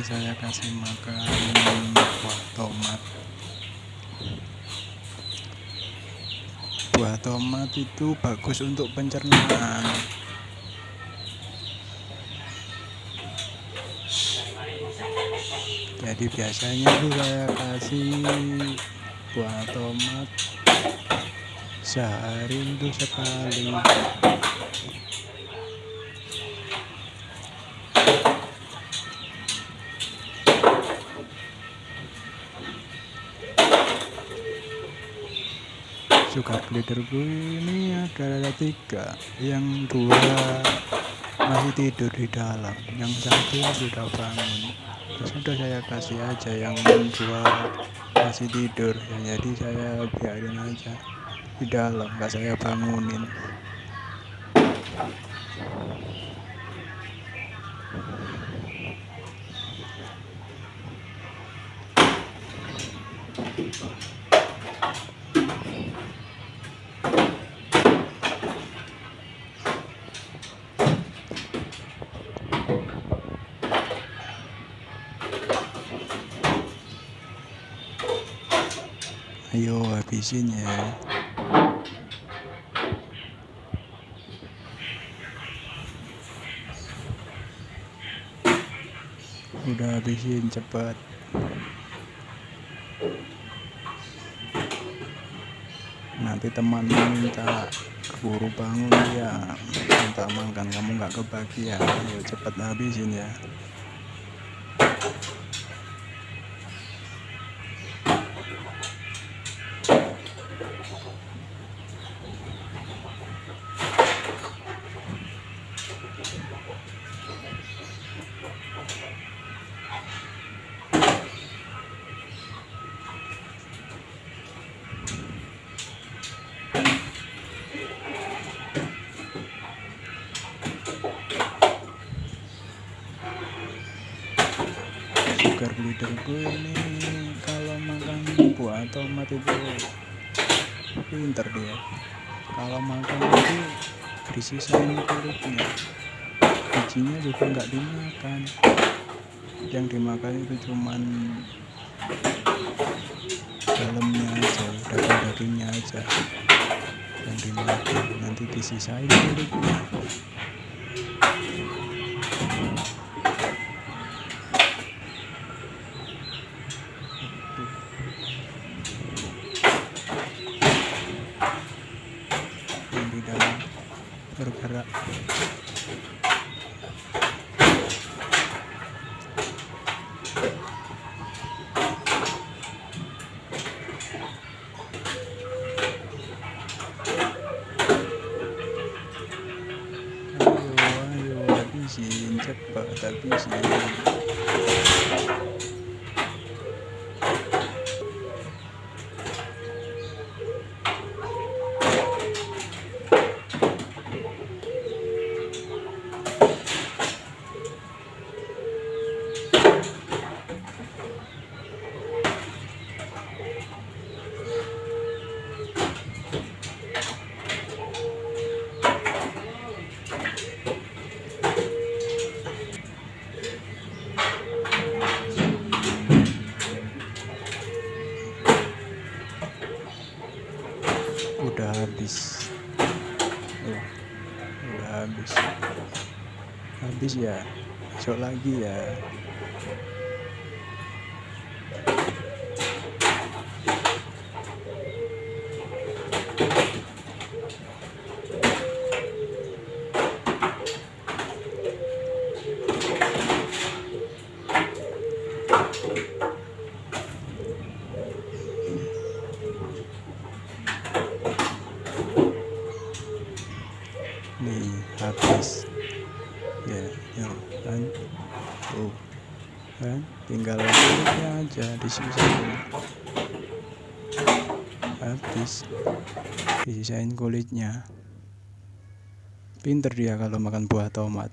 saya kasih makan buah tomat. Buah tomat itu bagus untuk pencernaan. Jadi biasanya itu saya kasih buah tomat sehari itu sekali sugar gliderku ini ada tiga. Yang dua masih tidur di dalam yang satu sudah bangun. Ya sudah saya kasih aja yang dua masih tidur. Ya jadi saya biarin aja di dalam nggak saya bangunin ayo habisin ya. Udah habisin cepat. Nanti teman minta keburu bangun ya minta makan. Kamu nggak kebagian. Ayo cepat habisin ya sugar gliderku ini kalau makan buah tomat itu pinter dia. Kalau makan itu disisain kulitnya bijinya juga nggak dimakan. Yang dimakan itu cuman dalamnya aja daging dagingnya aja. Yang dimakan nanti disisain kulitnya di dalam bergerak. Ayo ayo habisin cepat habisin udah habis. Oh, udah habis. Habis ya besok lagi ya. nih habis ya yuk kan? Tuh kan? Tinggal kulitnya aja disisain habis. Disisain kulitnya. Pinter dia kalau makan buah tomat